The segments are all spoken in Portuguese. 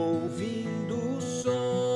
ouvindo o som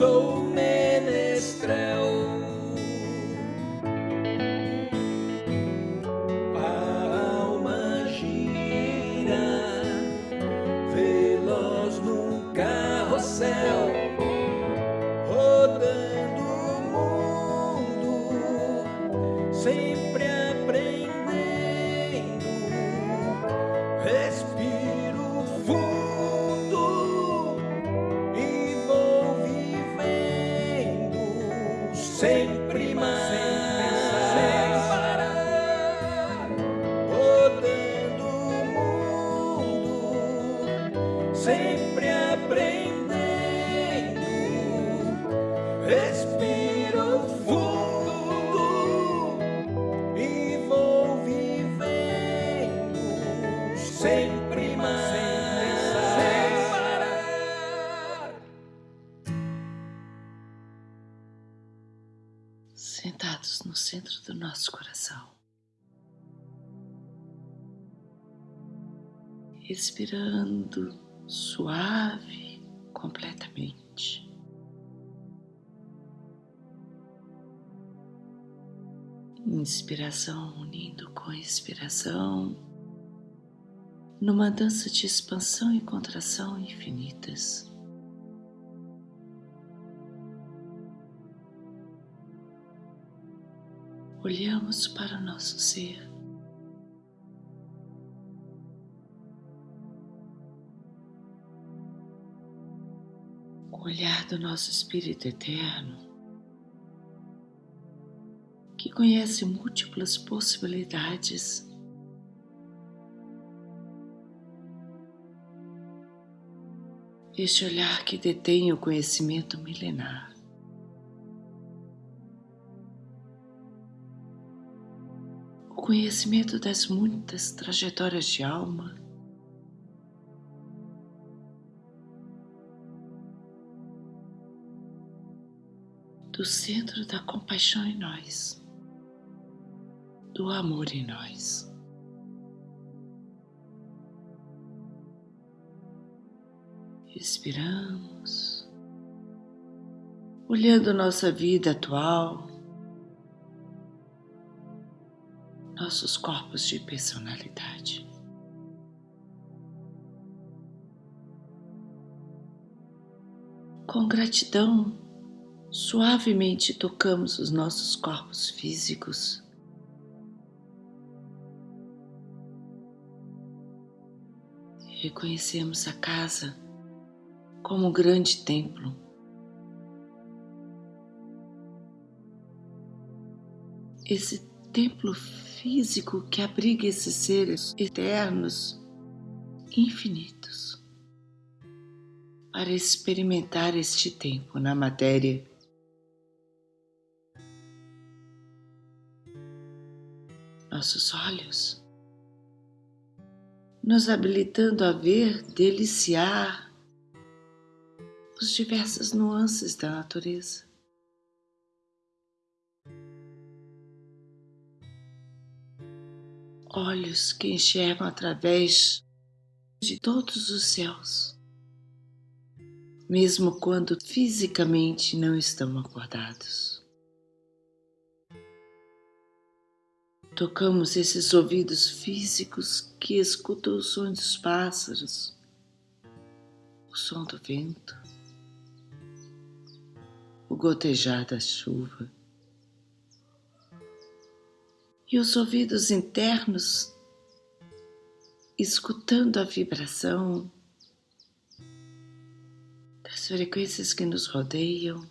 sou menestrel. Respirando suave completamente. Inspiração unindo com expiração, numa dança de expansão e contração infinitas. olhamos para o nosso ser. Olhar do nosso Espírito Eterno, que conhece múltiplas possibilidades. Este olhar que detém o conhecimento milenar. o conhecimento das muitas trajetórias de alma, do centro da compaixão em nós, do amor em nós. Respiramos, olhando nossa vida atual, nossos corpos de personalidade. Com gratidão, suavemente tocamos os nossos corpos físicos. E reconhecemos a casa como um grande templo. Esse templo físico que abriga esses seres eternos, infinitos, para experimentar este tempo na matéria. Nossos olhos nos habilitando a ver, deliciar os diversas nuances da natureza. Olhos que enxergam através de todos os céus, mesmo quando fisicamente não estão acordados. Tocamos esses ouvidos físicos que escutam o som dos pássaros, o som do vento, o gotejar da chuva. E os ouvidos internos escutando a vibração das frequências que nos rodeiam,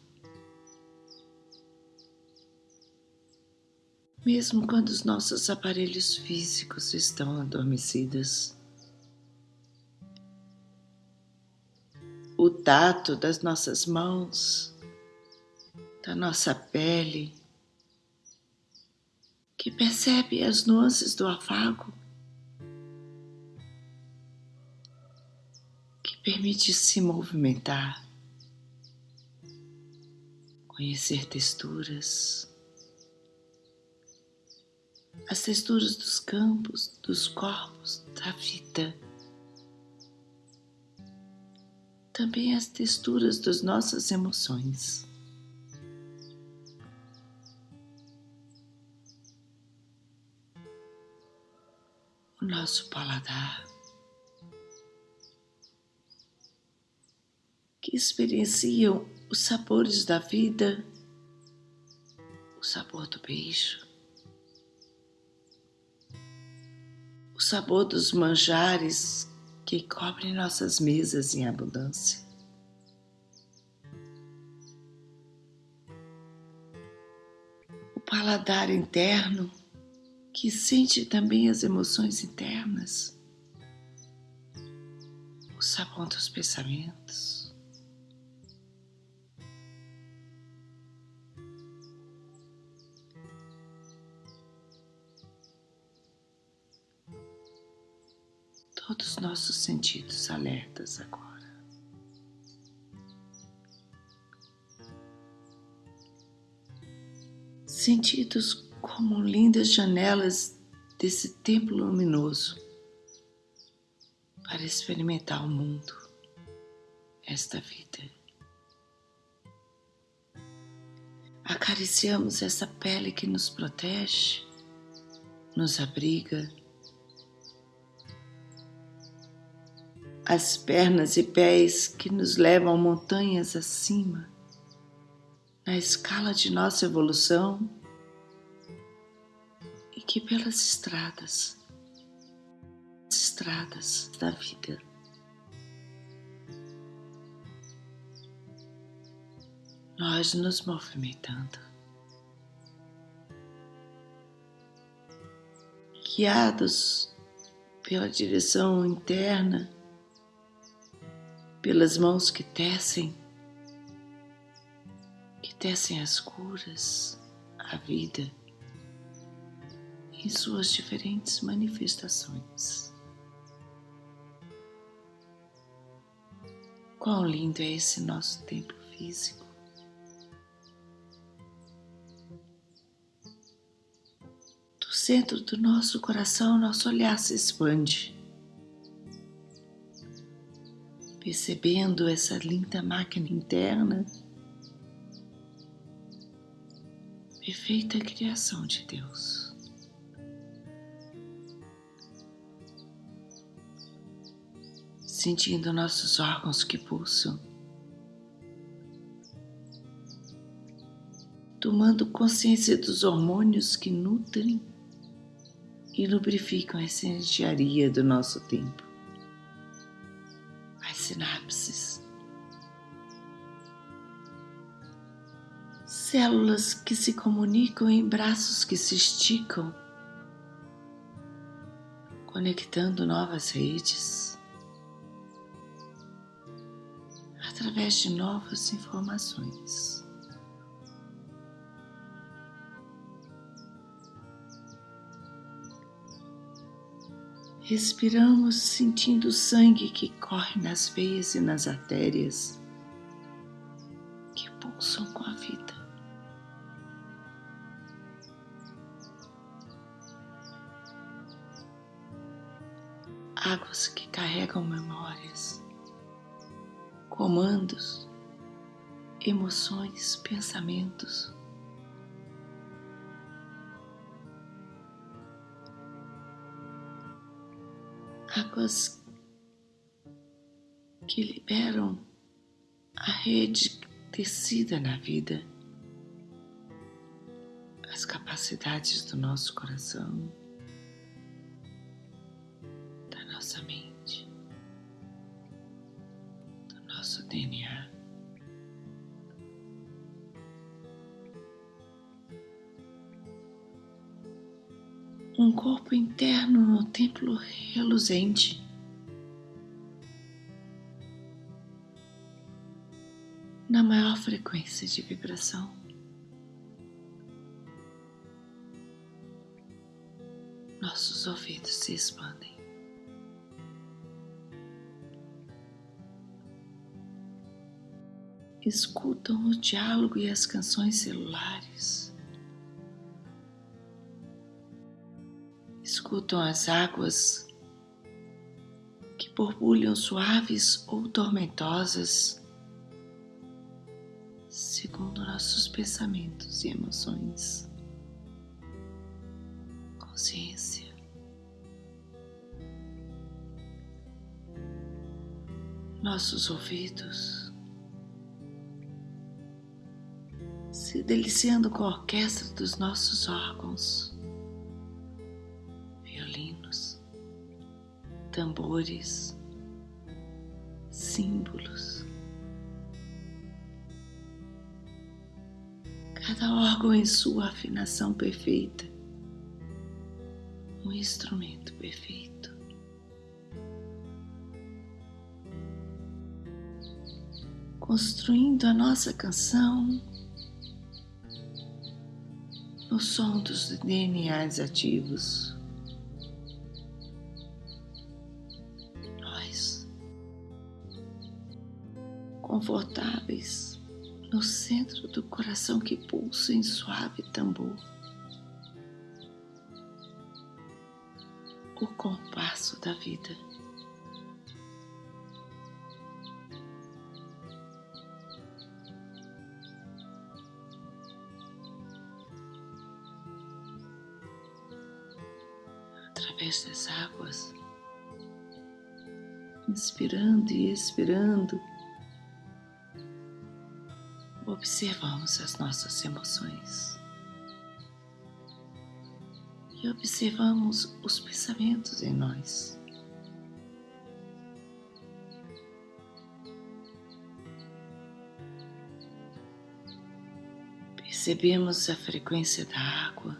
mesmo quando os nossos aparelhos físicos estão adormecidos. O tato das nossas mãos, da nossa pele, que percebe as nuances do afago Permite se movimentar, conhecer texturas, as texturas dos campos, dos corpos, da vida. Também as texturas das nossas emoções. O nosso paladar. que experienciam os sabores da vida, o sabor do beijo, sabor dos manjares que cobrem nossas mesas em abundância. O paladar interno que sente também as emoções internas, o sabor dos pensamentos. Todos os nossos sentidos alertas agora. Sentidos como lindas janelas desse templo luminoso para experimentar o mundo, esta vida. Acariciamos essa pele que nos protege, nos abriga as pernas e pés que nos levam montanhas acima, na escala de nossa evolução, e que pelas estradas, estradas da vida, nós nos movimentando, guiados pela direção interna pelas mãos que tecem, que tecem as curas, a vida em suas diferentes manifestações. Quão lindo é esse nosso templo físico. Do centro do nosso coração, nosso olhar se expande percebendo essa linda máquina interna, perfeita criação de Deus. Sentindo nossos órgãos que pulsam, tomando consciência dos hormônios que nutrem e lubrificam essa engenharia do nosso tempo sinapses. Células que se comunicam em braços que se esticam, conectando novas redes através de novas informações. Respiramos sentindo o sangue que corre nas veias e nas artérias que pulsam com a vida. Águas que carregam memórias, comandos, emoções, pensamentos. Águas que liberam a rede tecida na vida, as capacidades do nosso coração, da nossa mente, do nosso DNA. Um corpo interno no templo reluzente. Na maior frequência de vibração. Nossos ouvidos se expandem. Escutam o diálogo e as canções celulares. Escutam as águas que borbulham suaves ou tormentosas, segundo nossos pensamentos e emoções. Consciência. Nossos ouvidos se deliciando com a orquestra dos nossos órgãos. Tambores, símbolos. Cada órgão em sua afinação perfeita, um instrumento perfeito. Construindo a nossa canção no som dos DNAs ativos. Confortáveis no centro do coração que pulsa em suave tambor. O compasso da vida. Através das águas, inspirando e expirando observamos as nossas emoções e observamos os pensamentos em nós. Percebemos a frequência da água,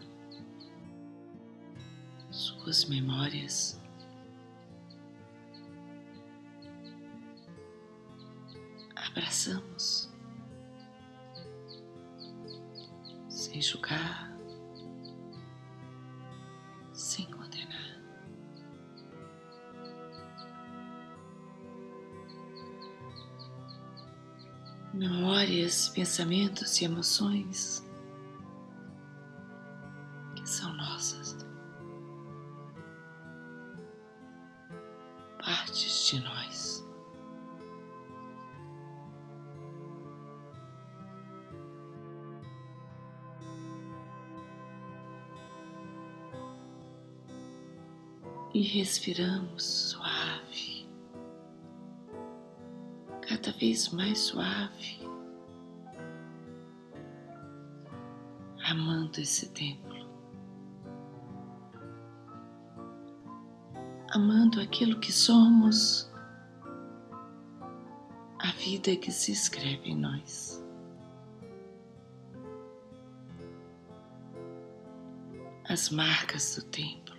suas memórias. Abraçamos sem julgar, sem condenar. Memórias, pensamentos e emoções respiramos suave, cada vez mais suave, amando esse templo, amando aquilo que somos, a vida que se escreve em nós. As marcas do tempo.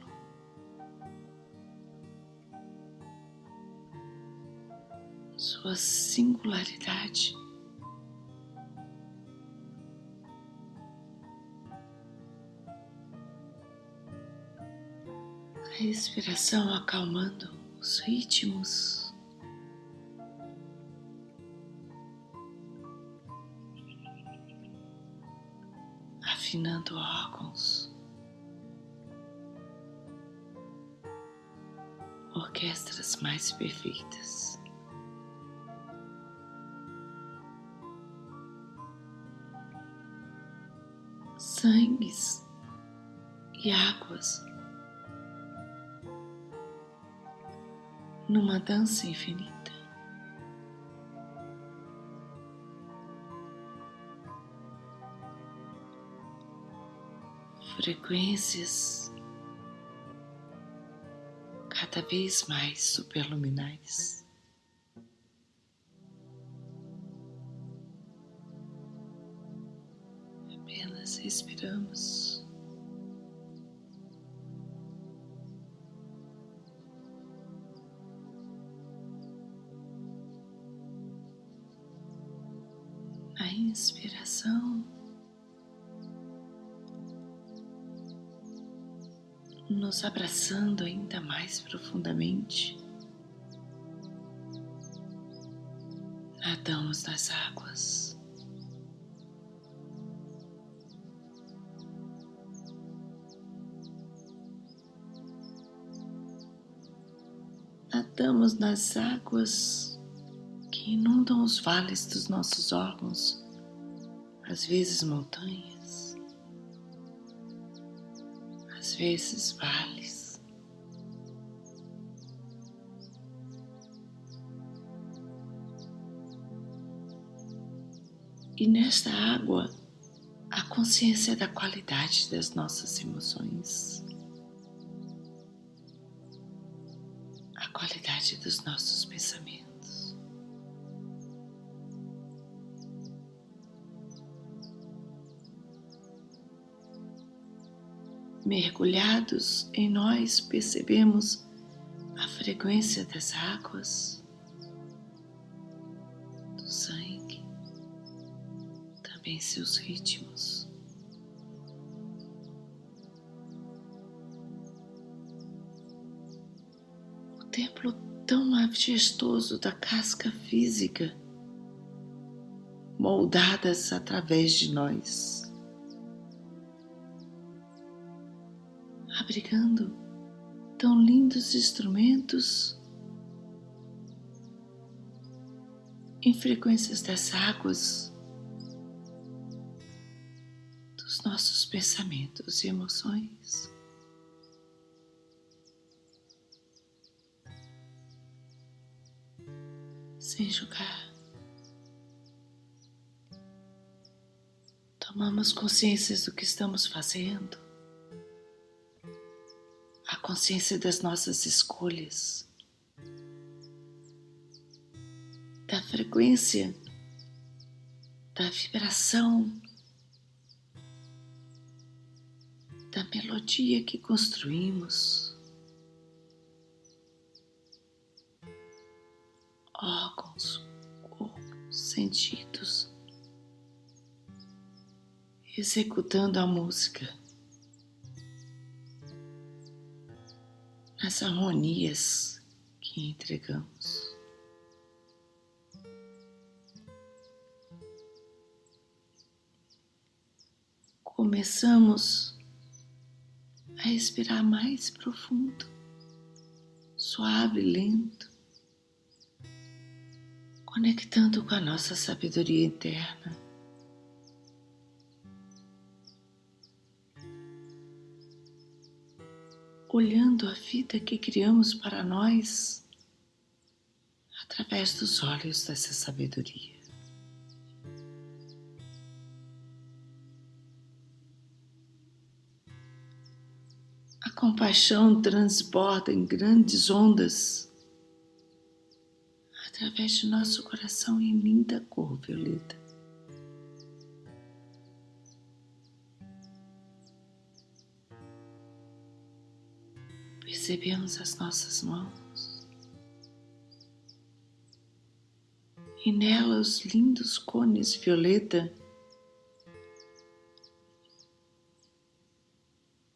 Sua singularidade. A respiração acalmando os ritmos. Afinando órgãos. Orquestras mais perfeitas. Sangues e águas numa dança infinita. Frequências cada vez mais superluminais. Nos abraçando ainda mais profundamente. Nadamos nas águas. Nadamos nas águas que inundam os vales dos nossos órgãos, às vezes montanhas, vezes vales. E nesta água, a consciência da qualidade das nossas emoções, a qualidade dos nossos pensamentos. Mergulhados em nós, percebemos a frequência das águas, do sangue, também seus ritmos. O templo tão majestoso da casca física, moldadas através de nós. Lindos instrumentos em frequências das águas, dos nossos pensamentos e emoções. Sem julgar, tomamos consciência do que estamos fazendo consciência das nossas escolhas, da frequência, da vibração, da melodia que construímos, órgãos, corpo, sentidos, executando a música. As harmonias que entregamos. Começamos a respirar mais profundo, suave, lento, conectando com a nossa sabedoria interna. Olhando a vida que criamos para nós através dos olhos dessa sabedoria. A compaixão transborda em grandes ondas através de nosso coração em linda cor violeta. Percebemos as nossas mãos. E nela os lindos cones violeta.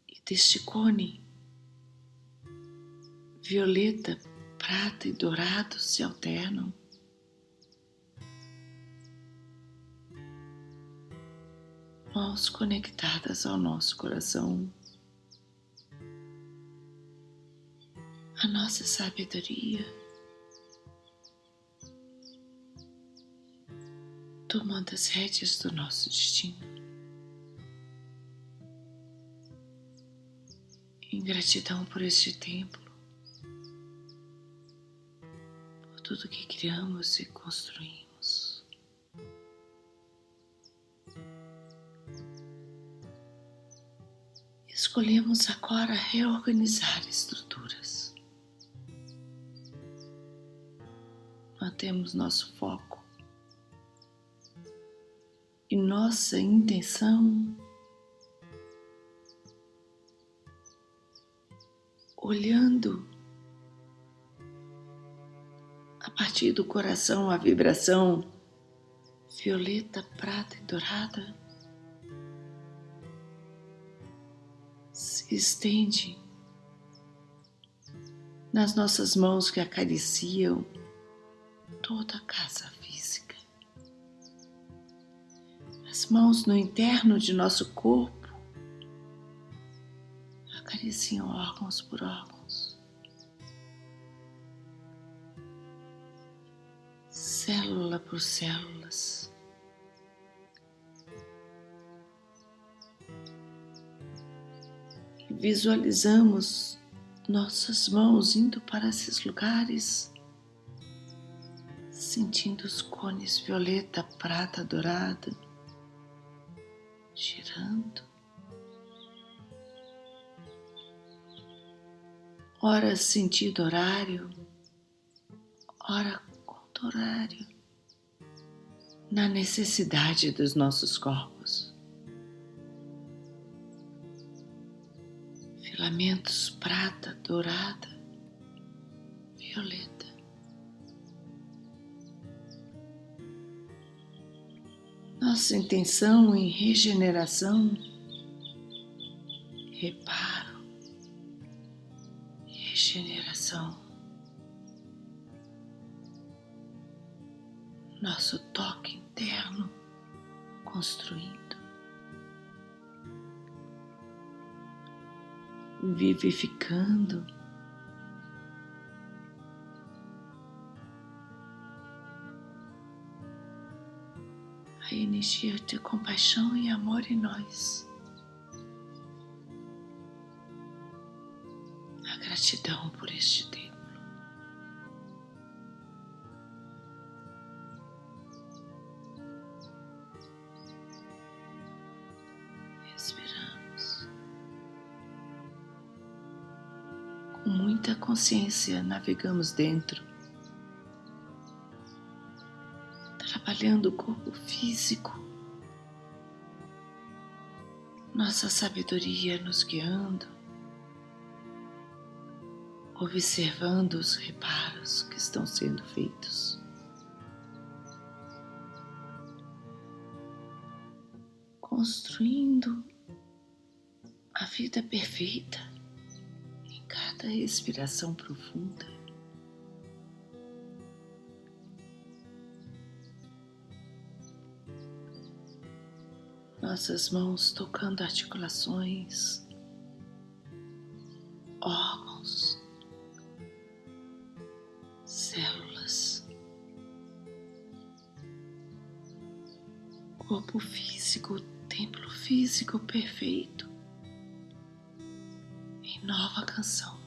E deste cone violeta, prata e dourado se alternam. Mãos conectadas ao nosso coração, a nossa sabedoria, tomando as rédeas do nosso destino. Em gratidão por este templo, por tudo que criamos e construímos. Escolhemos agora reorganizar estruturas. Mantemos nosso foco. E nossa intenção olhando a partir do coração a vibração violeta, prata e dourada se estende nas nossas mãos que acariciam toda a casa física, as mãos no interno de nosso corpo acariciam órgãos por órgãos, célula por células. Visualizamos nossas mãos indo para esses lugares, sentindo os cones violeta, prata, dourada, girando. ora sentido horário, ora conto horário, na necessidade dos nossos corpos. Filamentos prata, dourada, violeta. Nossa intenção em regeneração, repara regeneração, nosso toque interno construindo, vivificando. A energia de compaixão e amor em nós. gratidão por este templo. Respiramos. Com muita consciência, navegamos dentro, trabalhando o corpo físico, nossa sabedoria nos guiando observando os reparos que estão sendo feitos. Construindo a vida perfeita em cada respiração profunda. Nossas mãos tocando articulações, órgãos, células, corpo físico, templo físico perfeito, em nova canção.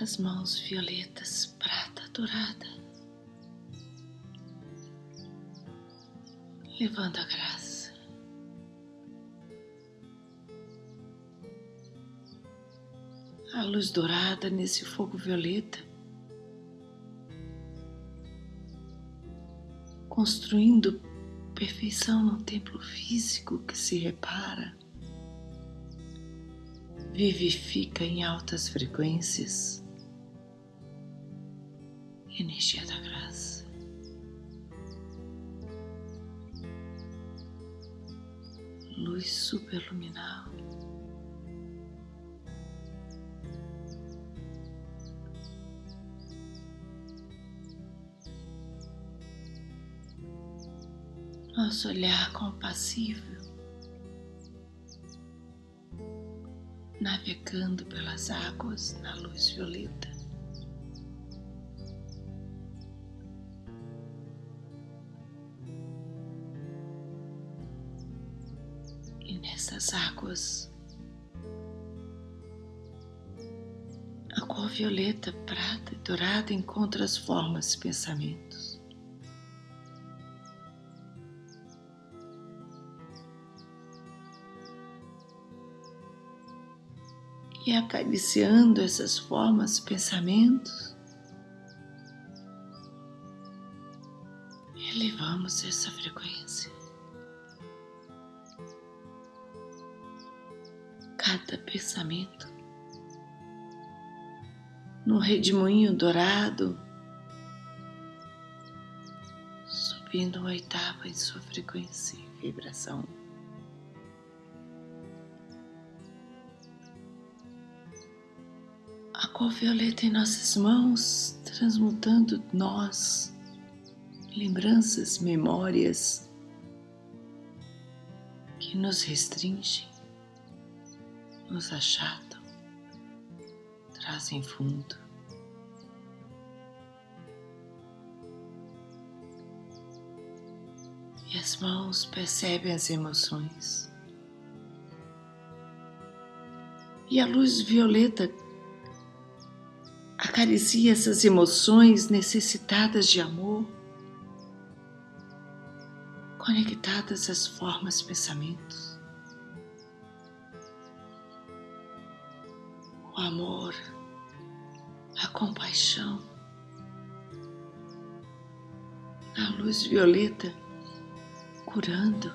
As mãos violetas, prata dourada. levando a graça. A luz dourada nesse fogo violeta, construindo perfeição no templo físico que se repara, vivifica em altas frequências, energia da graça. Luz superluminal. Nosso olhar compassível, navegando pelas águas na luz violeta. Águas, a cor violeta, prata e dourada encontra as formas e pensamentos. E acariciando essas formas e pensamentos, elevamos essa frequência. Cada pensamento no redemoinho dourado, subindo uma oitava em sua frequência e vibração. A cor violeta em nossas mãos, transmutando nós, lembranças, memórias que nos restringem, nos achatam, trazem fundo. E as mãos percebem as emoções. E a luz violeta acaricia essas emoções necessitadas de amor, conectadas às formas pensamentos. O amor, a compaixão, a luz violeta curando,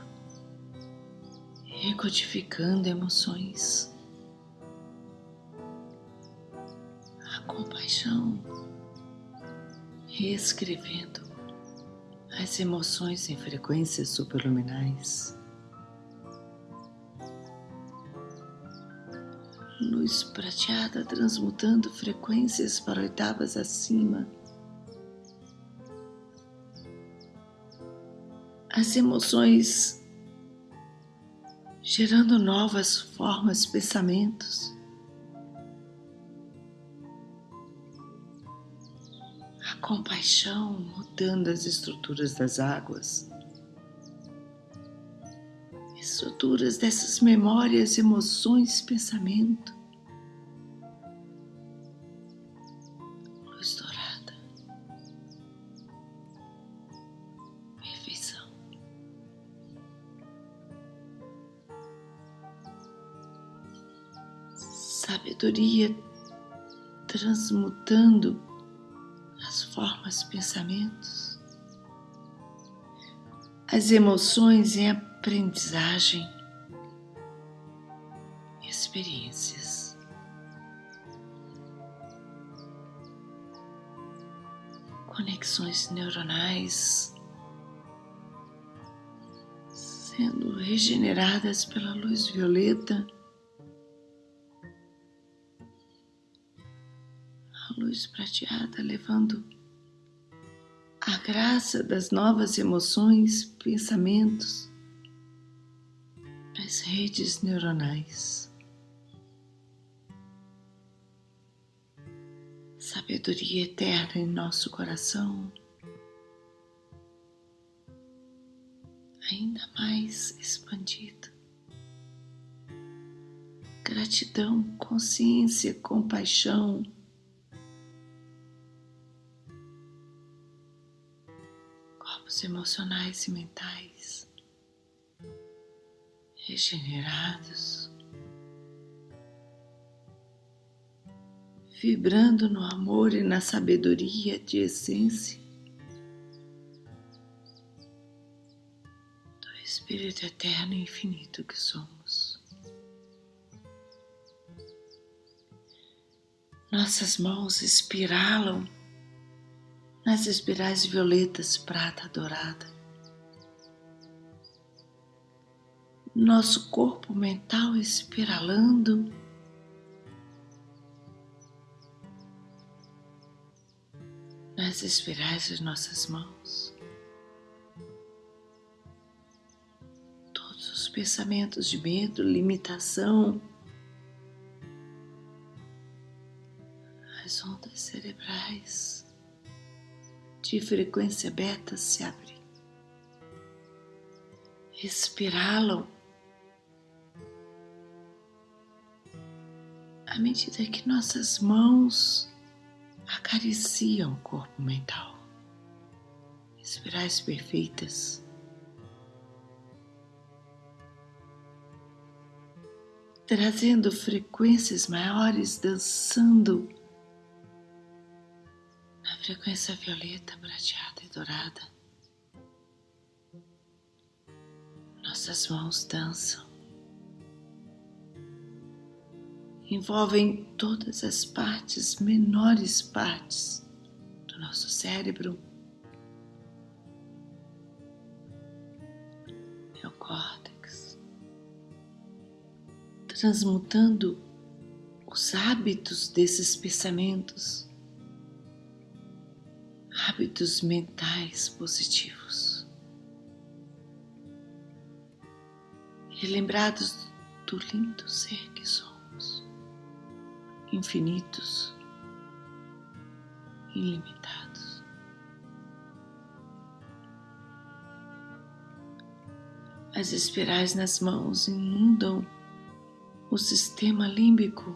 recodificando emoções. compaixão, reescrevendo as emoções em frequências superluminais. Luz prateada transmutando frequências para oitavas acima. As emoções gerando novas formas, pensamentos. compaixão mudando as estruturas das águas, estruturas dessas memórias, emoções, pensamento. Luz dourada, perfeição. Sabedoria transmutando as formas, pensamentos, as emoções em aprendizagem, experiências. Conexões neuronais sendo regeneradas pela luz violeta luz prateada levando a graça das novas emoções, pensamentos as redes neuronais. Sabedoria eterna em nosso coração, ainda mais expandido. Gratidão, consciência, compaixão corpos emocionais e mentais regenerados, vibrando no amor e na sabedoria de essência do Espírito Eterno e Infinito que somos. Nossas mãos espiralam nas espirais violetas prata dourada, nosso corpo mental espiralando. Nas espirais das nossas mãos, todos os pensamentos de medo, limitação, as ondas cerebrais de frequência beta se abrem. Respirá-lo à medida que nossas mãos acariciam o corpo mental. Espirais perfeitas. Trazendo frequências maiores, dançando na frequência violeta, prateada e dourada. Nossas mãos dançam. Envolvem todas as partes, menores partes do nosso cérebro, neocórtex, transmutando os hábitos desses pensamentos, hábitos mentais positivos, relembrados do lindo ser que somos infinitos, ilimitados. As espirais nas mãos inundam o sistema límbico,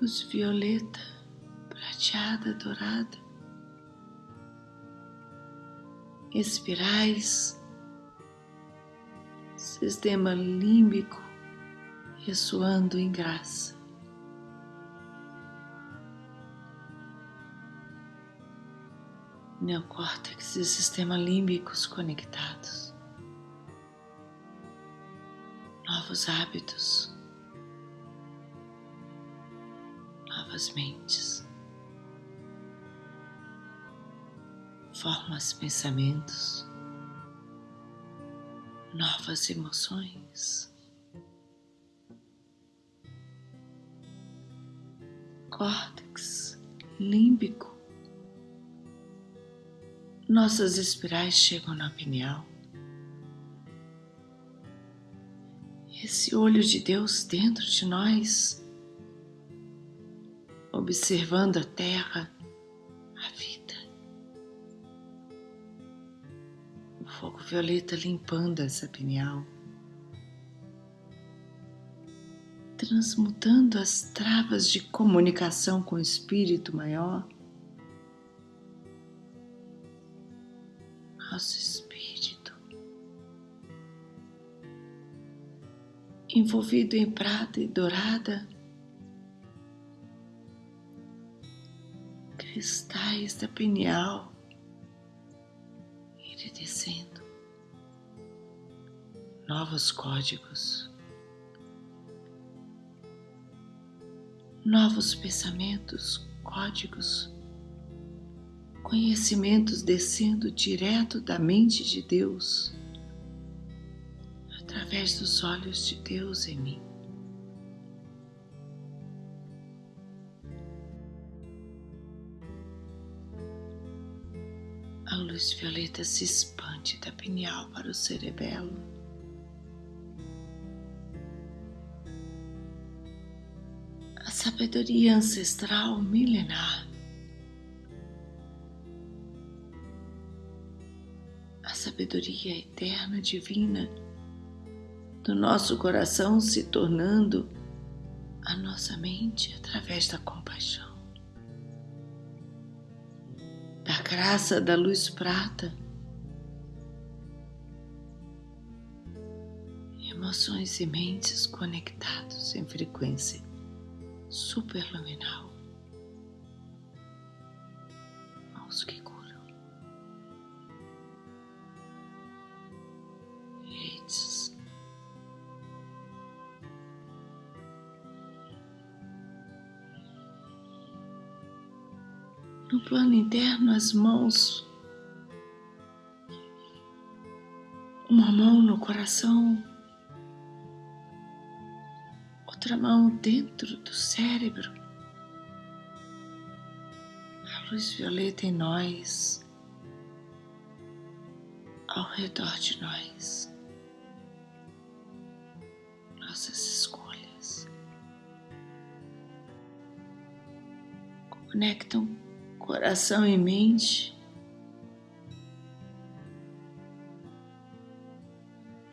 luz violeta, prateada, dourada, espirais, sistema límbico ressoando em graça. Neocórtex e sistema límbicos conectados. Novos hábitos. Novas mentes. Formas pensamentos. Novas emoções. Córtex límbico. Nossas espirais chegam na pineal. Esse olho de Deus dentro de nós, observando a terra, a vida. O fogo violeta limpando essa pineal. Transmutando as travas de comunicação com o Espírito Maior. Nosso Espírito, envolvido em prata e dourada, cristais da pineal iridescendo, novos códigos. Novos pensamentos, códigos, conhecimentos descendo direto da mente de Deus, através dos olhos de Deus em mim. A luz violeta se expande da pineal para o cerebelo sabedoria ancestral milenar. A sabedoria eterna divina do nosso coração se tornando a nossa mente através da compaixão, da graça da luz prata, emoções e mentes conectados em frequência superluminal. Mãos que curam. Redes. No plano interno, as mãos Uma mão no coração, outra mão dentro do cérebro. A luz violeta em nós, ao redor de nós. Nossas escolhas conectam coração e mente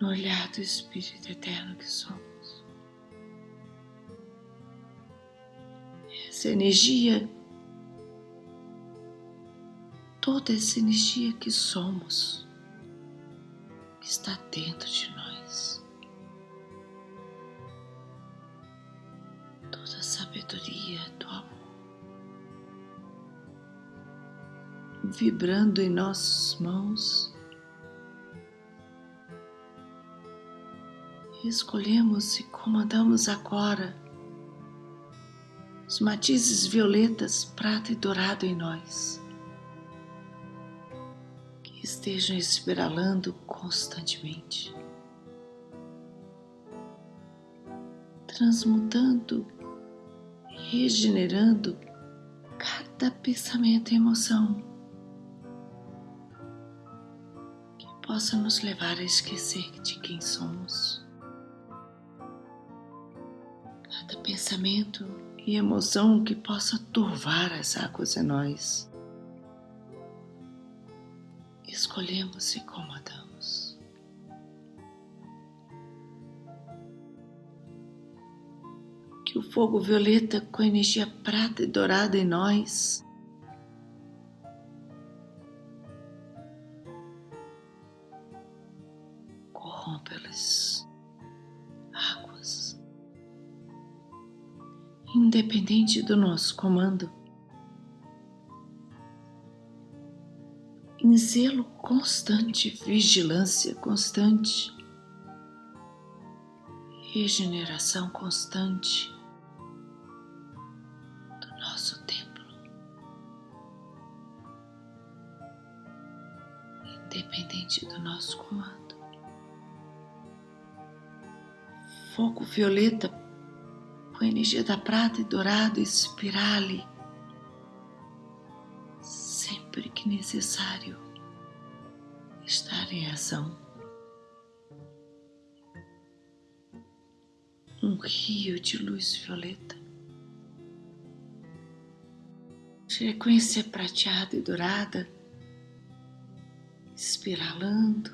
no olhar do Espírito eterno que somos. Essa energia, toda essa energia que somos, que está dentro de nós. Toda a sabedoria do amor vibrando em nossas mãos. escolhemos e comandamos agora matizes violetas, prata e dourado em nós, que estejam espiralando constantemente, transmutando, regenerando cada pensamento e emoção que possa nos levar a esquecer de quem somos. cada pensamento e emoção que possa turvar as águas em nós. Escolhemos e comandamos. Que o fogo violeta com energia prata e dourada em nós independente do nosso comando. Em zelo constante, vigilância constante, regeneração constante do nosso templo, independente do nosso comando. Fogo violeta com a energia da prata e dourado espirale sempre que necessário estar em ação. Um rio de luz violeta, frequência prateada e dourada, espiralando,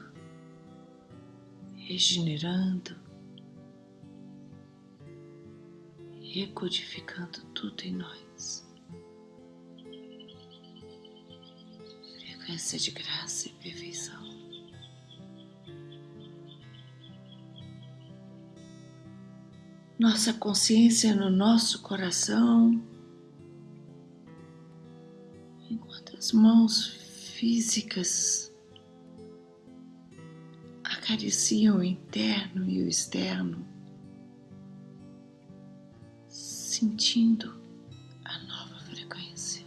regenerando, recodificando tudo em nós. Frequência de graça e perfeição. Nossa consciência no nosso coração, enquanto as mãos físicas acariciam o interno e o externo sentindo a nova frequência,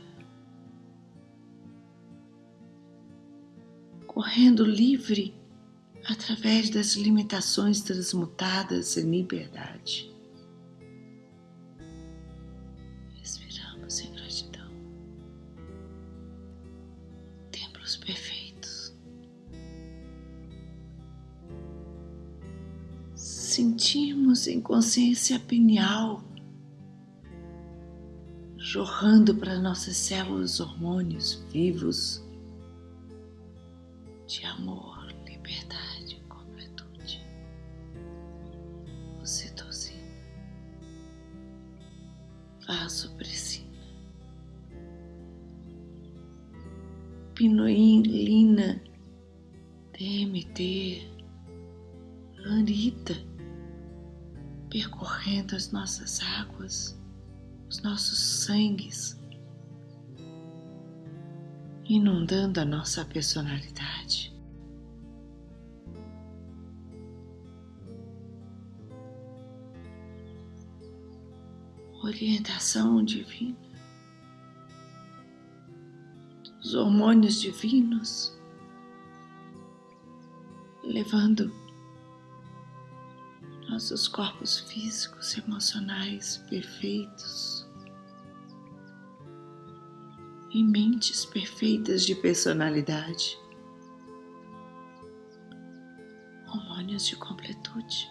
correndo livre através das limitações transmutadas em liberdade. Respiramos em gratidão. Templos perfeitos. Sentimos em consciência pineal jorrando para nossas células hormônios vivos de amor, inundando a nossa personalidade. Orientação divina, os hormônios divinos. Levando nossos corpos físicos emocionais perfeitos e mentes perfeitas de personalidade, hormônios de completude.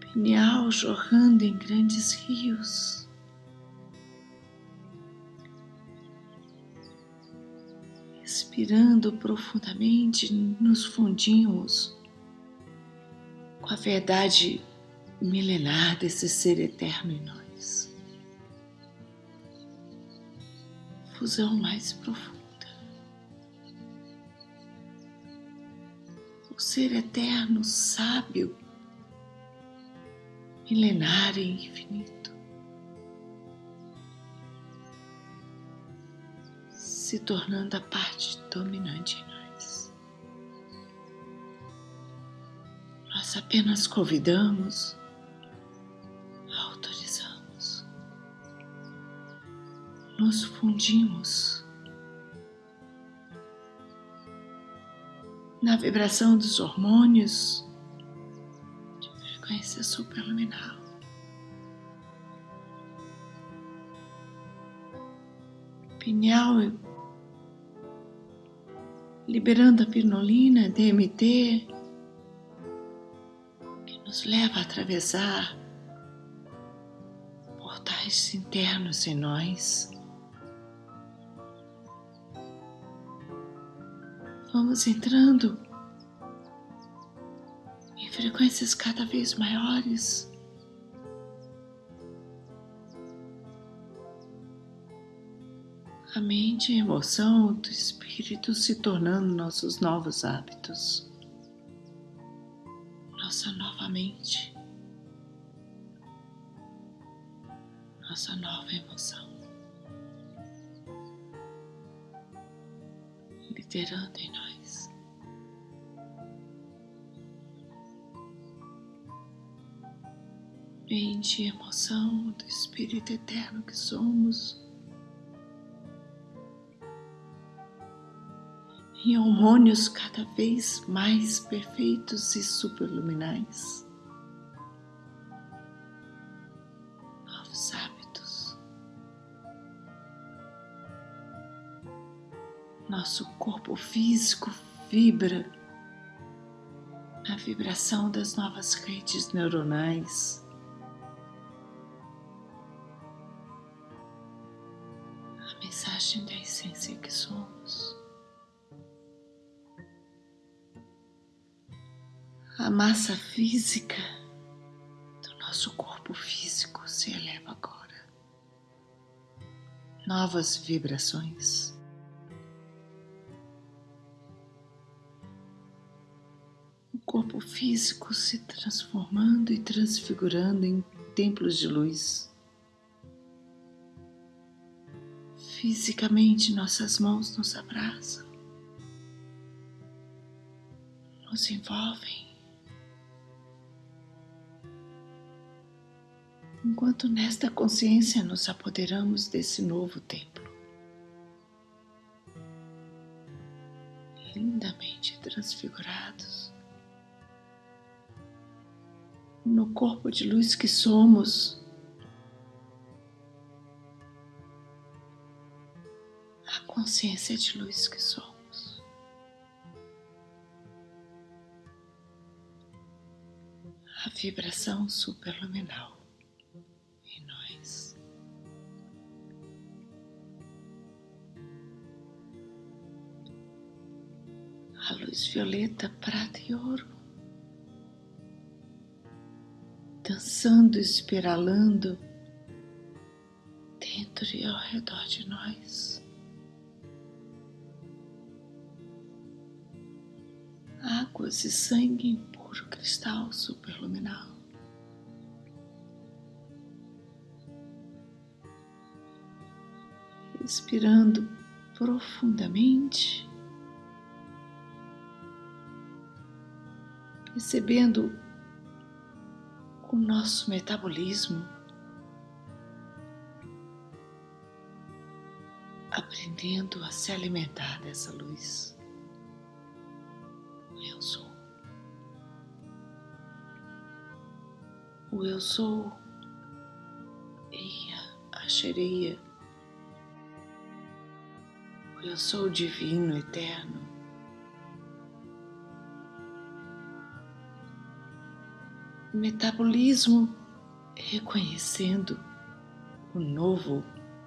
Pineal jorrando em grandes rios. Respirando profundamente, nos fundimos com a verdade milenar desse ser eterno em nós. Fusão mais profunda. O ser eterno, sábio, milenar e infinito. se tornando a parte dominante em nós. Nós apenas convidamos, nos fundimos na vibração dos hormônios de frequência superluminal. Pineal liberando a pirnolina, DMT, que nos leva a atravessar portais internos em nós. Vamos entrando em frequências cada vez maiores. a mente e a emoção do espírito se tornando nossos novos hábitos, nossa nova mente, nossa nova emoção, liderando em nós. Mente e emoção do Espírito Eterno que somos. em hormônios cada vez mais perfeitos e superluminais. Novos hábitos. Nosso corpo físico vibra na vibração das novas redes neuronais. A mensagem da essência que somos. a massa física do nosso corpo físico se eleva agora. Novas vibrações. Físico se transformando e transfigurando em templos de luz. Fisicamente, nossas mãos nos abraçam, nos envolvem enquanto nesta consciência nos apoderamos desse novo templo, lindamente transfigurados, no corpo de luz que somos. A consciência de luz que somos. A vibração superluminal. a luz violeta, prata e ouro, dançando, espiralando dentro e ao redor de nós. Águas e sangue em puro cristal superluminal. Respirando profundamente. recebendo o nosso metabolismo, aprendendo a se alimentar dessa luz. eu sou. O eu sou, Eia, Achereia. O eu sou divino, eterno. Metabolismo reconhecendo o novo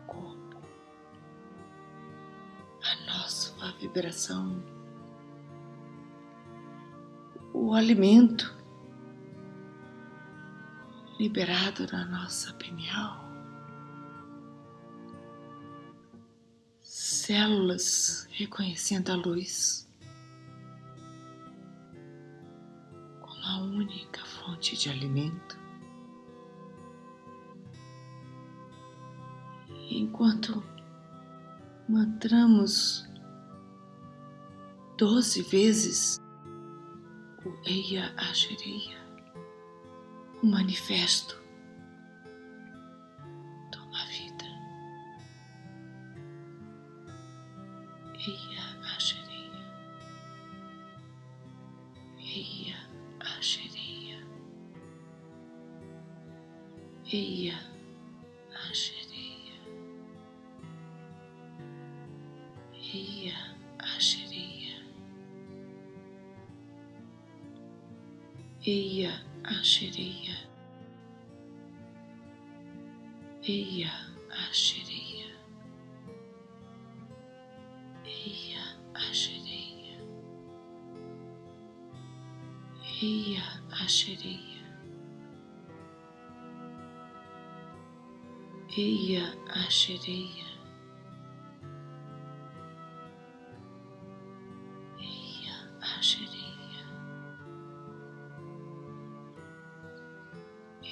corpo, a nossa vibração, o alimento liberado na nossa pineal, células reconhecendo a luz. Como a única fonte de alimento. Enquanto mantramos doze vezes o Eia Ashereia o manifesto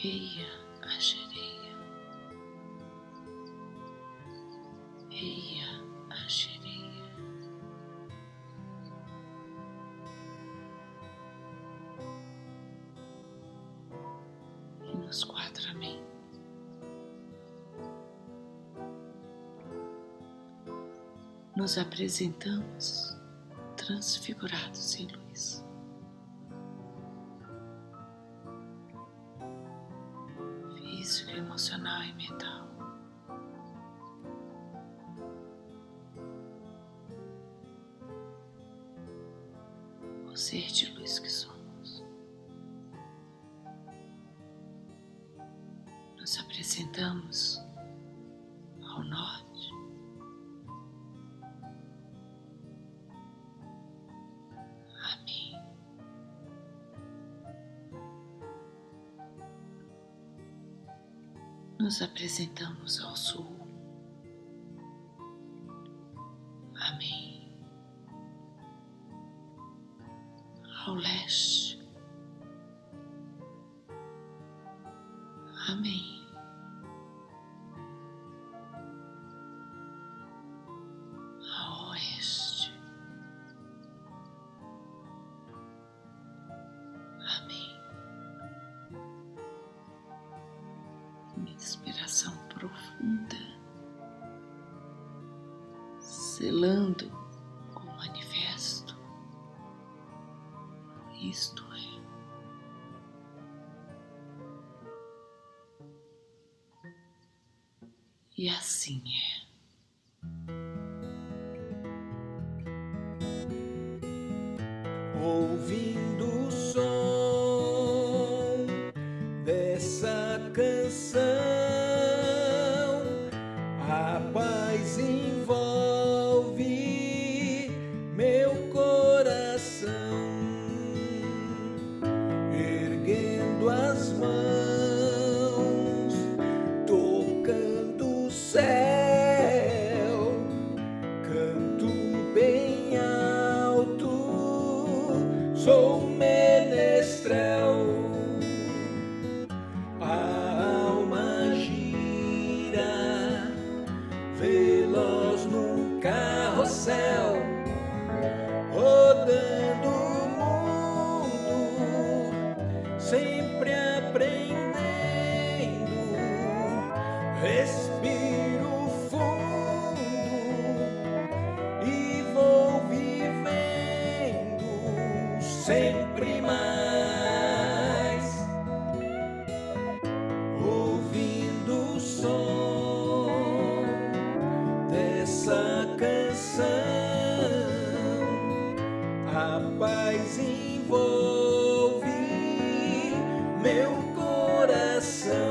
Eia Ashereia, Eia Ashereia. E nos quatro amém. Nos apresentamos transfigurados em luz. Selando o manifesto. Isto é. E assim é. lesson.